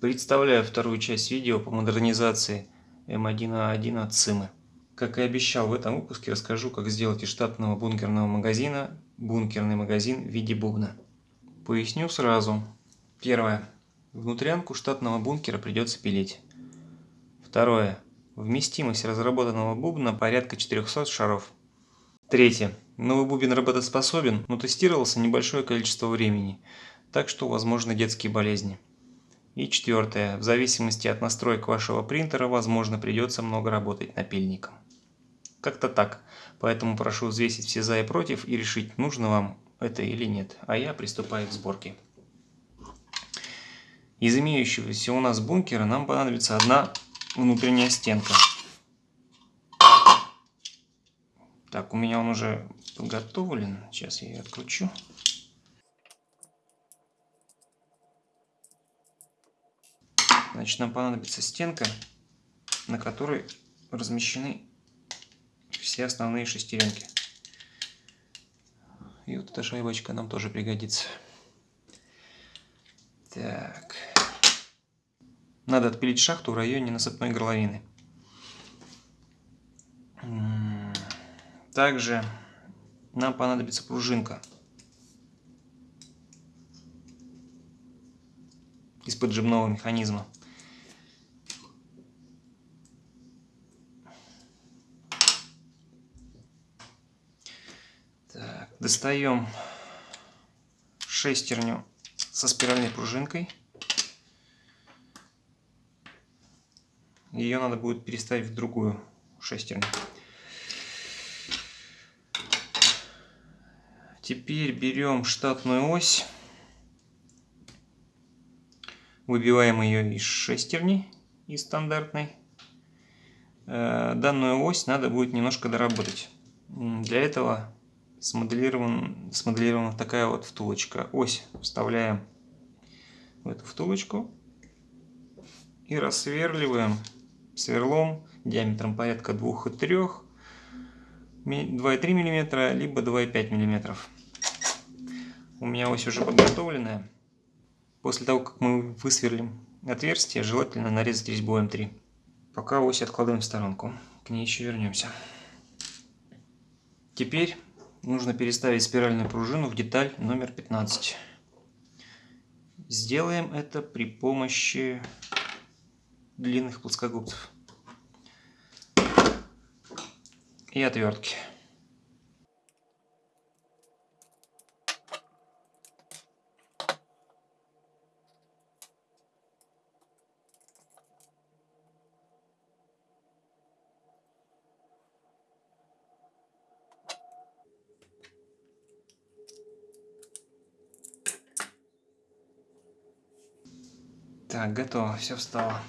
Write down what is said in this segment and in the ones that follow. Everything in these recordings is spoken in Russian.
Представляю вторую часть видео по модернизации М1А1 от Цимы. Как и обещал, в этом выпуске расскажу, как сделать из штатного бункерного магазина бункерный магазин в виде бубна. Поясню сразу. Первое. Внутрянку штатного бункера придется пилить. Второе. Вместимость разработанного бубна порядка 400 шаров. Третье. Новый бубен работоспособен, но тестировался небольшое количество времени – так что возможны детские болезни. И четвертое. В зависимости от настроек вашего принтера, возможно, придется много работать напильником. Как-то так. Поэтому прошу взвесить все за и против и решить, нужно вам это или нет. А я приступаю к сборке. Из имеющегося у нас бункера нам понадобится одна внутренняя стенка. Так, у меня он уже подготовлен. Сейчас я ее откручу. Значит, нам понадобится стенка, на которой размещены все основные шестеренки. И вот эта шайбочка нам тоже пригодится. Так. Надо отпилить шахту в районе насыпной горловины. Также нам понадобится пружинка. из поджимного механизма. Достаем шестерню со спиральной пружинкой. Ее надо будет переставить в другую шестерню. Теперь берем штатную ось, выбиваем ее из шестерни, из стандартной. Э, данную ось надо будет немножко доработать. Для этого смоделирован, смоделирована такая вот втулочка. Ось вставляем в эту втулочку и рассверливаем сверлом диаметром порядка 2,3 2,3 мм, либо 2,5 мм. У меня ось уже подготовленная. После того, как мы высверлим отверстие, желательно нарезать резьбу М3. Пока ось откладываем в сторонку. К ней еще вернемся. Теперь нужно переставить спиральную пружину в деталь номер 15. Сделаем это при помощи длинных плоскогубцев и отвертки. Так, готово, все встало.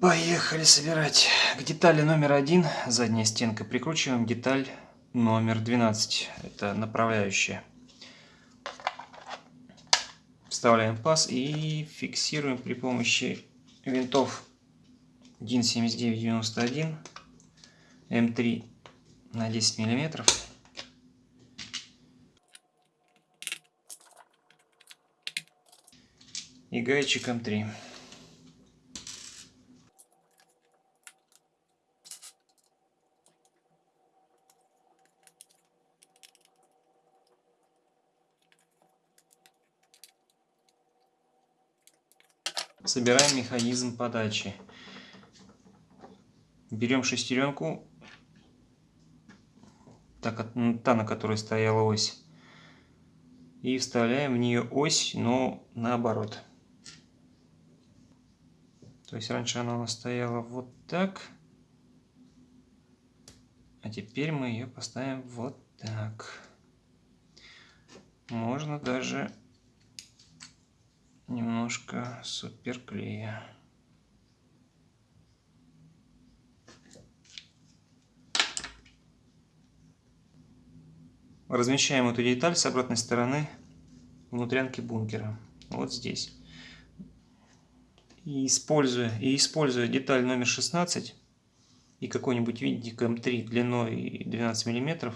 Поехали собирать. К детали номер один, задняя стенка, прикручиваем деталь номер 12. Это направляющая. Вставляем паз и фиксируем при помощи винтов DIN 7991 М3 на 10 миллиметров. И гаечиком 3. Собираем механизм подачи. Берем шестеренку, так, та, на которой стояла ось, и вставляем в нее ось, но наоборот. То есть раньше она у нас стояла вот так. А теперь мы ее поставим вот так. Можно даже немножко суперклея. Размещаем эту деталь с обратной стороны внутрянки бункера. Вот здесь и используя, и используя деталь номер 16 и какой-нибудь винтик М3 эм длиной 12 мм,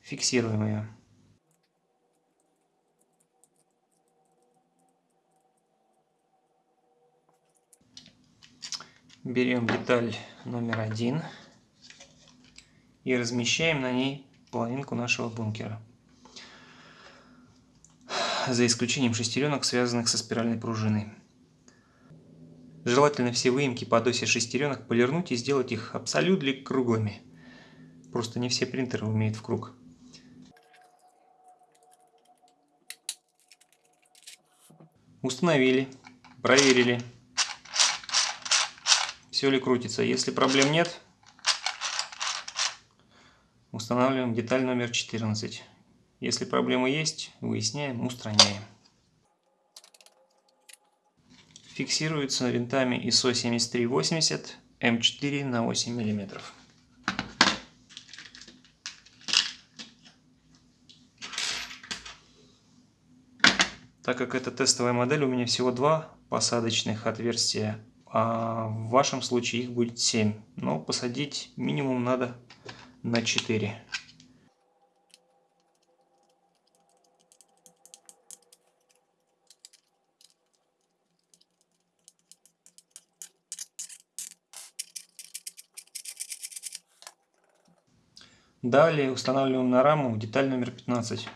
фиксируем ее. Берем деталь номер один и размещаем на ней половинку нашего бункера. За исключением шестеренок, связанных со спиральной пружиной. Желательно все выемки под оси шестеренок полирнуть и сделать их абсолютно круглыми. Просто не все принтеры умеют в круг. Установили, проверили, все ли крутится. Если проблем нет, устанавливаем деталь номер 14. Если проблемы есть, выясняем, устраняем. Фиксируется винтами ISO 7380 М4 на 8 мм. Так как это тестовая модель, у меня всего два посадочных отверстия, а в вашем случае их будет 7. Но посадить минимум надо на 4. Далее устанавливаем на раму деталь номер 15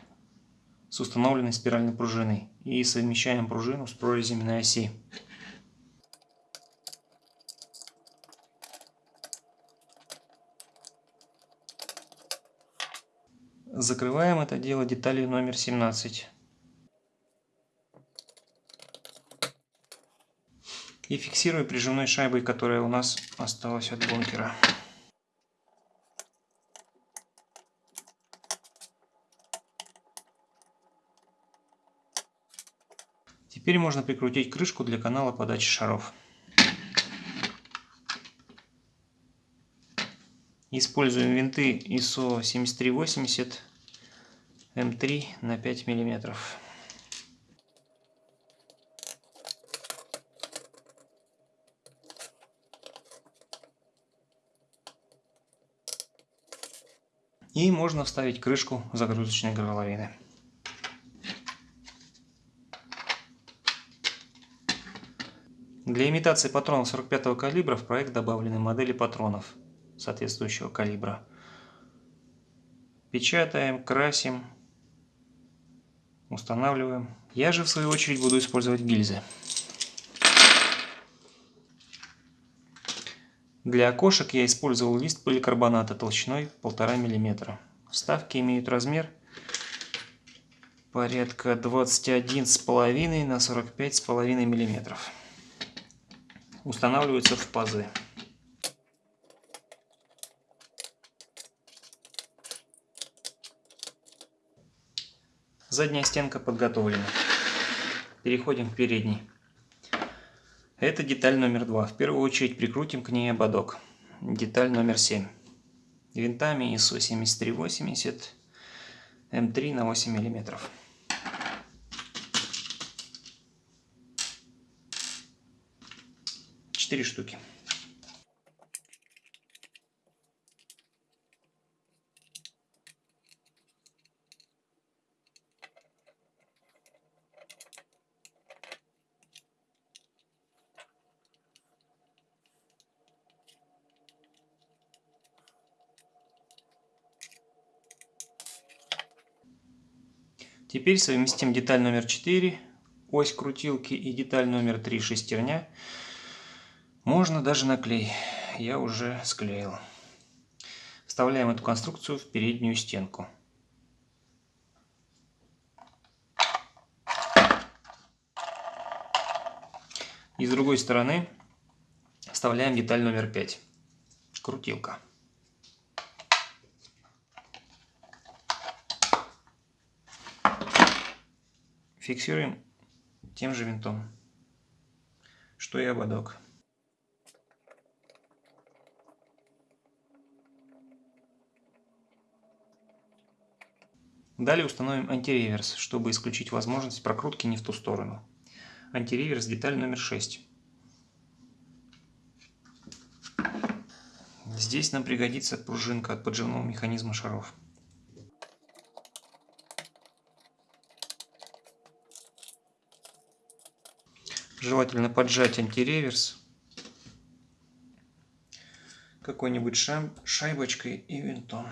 с установленной спиральной пружиной и совмещаем пружину с прорезями на оси. Закрываем это дело деталью номер 17. И фиксируем прижимной шайбой, которая у нас осталась от бункера. Теперь можно прикрутить крышку для канала подачи шаров. Используем винты ISO 7380 М3 на 5 миллиметров. И можно вставить крышку загрузочной горловины. Для имитации патронов 45 калибра в проект добавлены модели патронов соответствующего калибра. Печатаем, красим, устанавливаем. Я же в свою очередь буду использовать гильзы. Для окошек я использовал лист поликарбоната толщиной 1,5 мм. Вставки имеют размер порядка 21,5 на 45,5 мм устанавливаются в пазы. Задняя стенка подготовлена. Переходим к передней. Это деталь номер два. В первую очередь прикрутим к ней ободок. Деталь номер 7. Винтами ISO 7380 М3 на 8 миллиметров. 4 штуки. Теперь совместим деталь номер 4, ось крутилки и деталь номер 3 шестерня можно даже на клей. Я уже склеил. Вставляем эту конструкцию в переднюю стенку. И с другой стороны вставляем деталь номер 5. Крутилка. Фиксируем тем же винтом, что и ободок. Далее установим антиреверс, чтобы исключить возможность прокрутки не в ту сторону. Антиреверс деталь номер 6. Здесь нам пригодится пружинка от поджимного механизма шаров. Желательно поджать антиреверс какой-нибудь шайбочкой и винтом.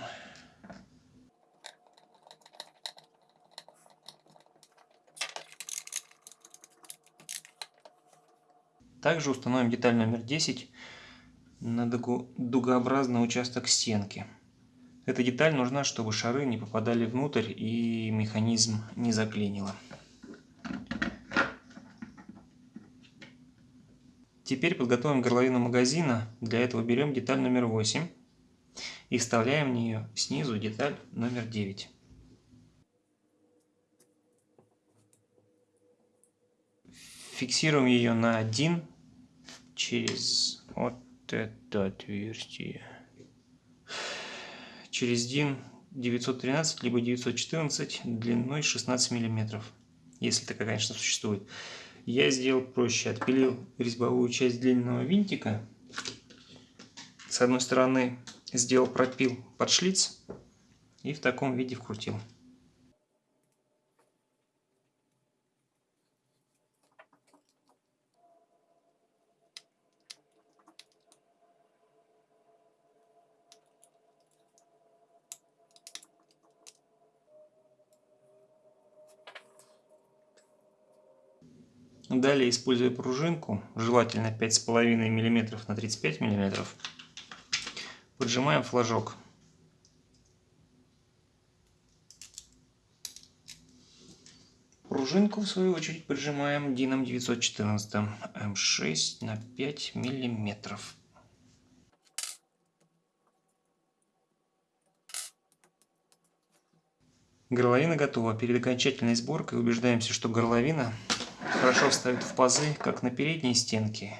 Также установим деталь номер 10 на дугообразный участок стенки. Эта деталь нужна, чтобы шары не попадали внутрь и механизм не заклинило. Теперь подготовим горловину магазина. Для этого берем деталь номер 8 и вставляем в нее снизу деталь номер 9. Фиксируем ее на 1 через вот это отверстие. Через DIN 913 либо 914 длиной 16 миллиметров, если такая, конечно, существует. Я сделал проще, отпилил резьбовую часть длинного винтика. С одной стороны сделал пропил под шлиц и в таком виде вкрутил. Далее, используя пружинку, желательно 5,5 мм на 35 мм, поджимаем флажок. Пружинку, в свою очередь, поджимаем дином 914 М6 на 5 мм. Горловина готова. Перед окончательной сборкой убеждаемся, что горловина хорошо встают в пазы, как на передней стенке.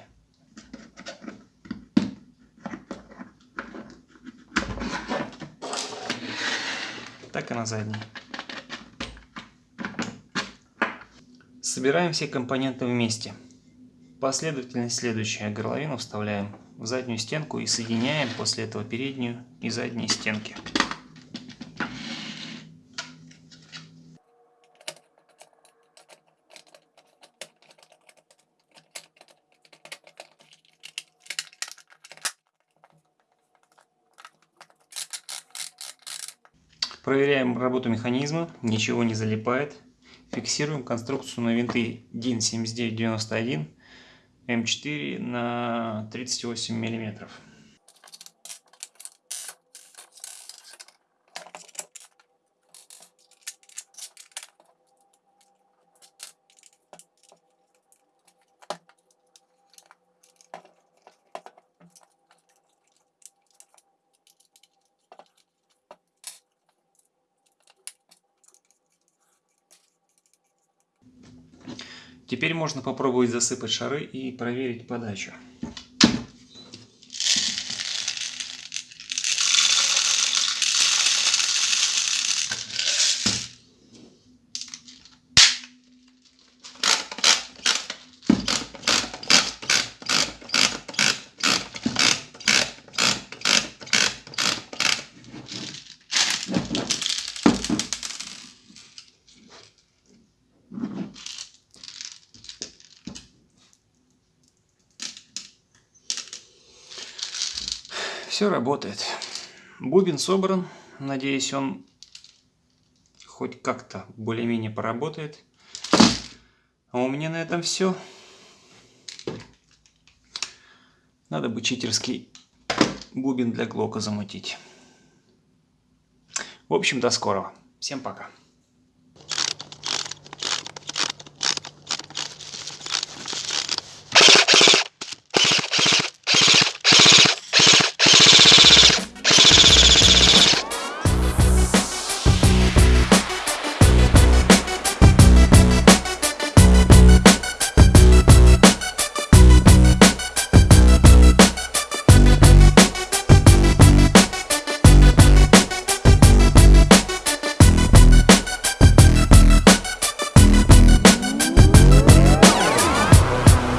так и на задней. Собираем все компоненты вместе. Последовательность следующая. Горловину вставляем в заднюю стенку и соединяем после этого переднюю и задние стенки. Проверяем работу механизма, ничего не залипает. Фиксируем конструкцию на винты DIN 7991 М4 на 38 миллиметров. Теперь можно попробовать засыпать шары и проверить подачу. Все работает. Бубен собран. Надеюсь, он хоть как-то более-менее поработает. А у меня на этом все. Надо бы читерский бубен для глока замутить. В общем, до скорого. Всем пока.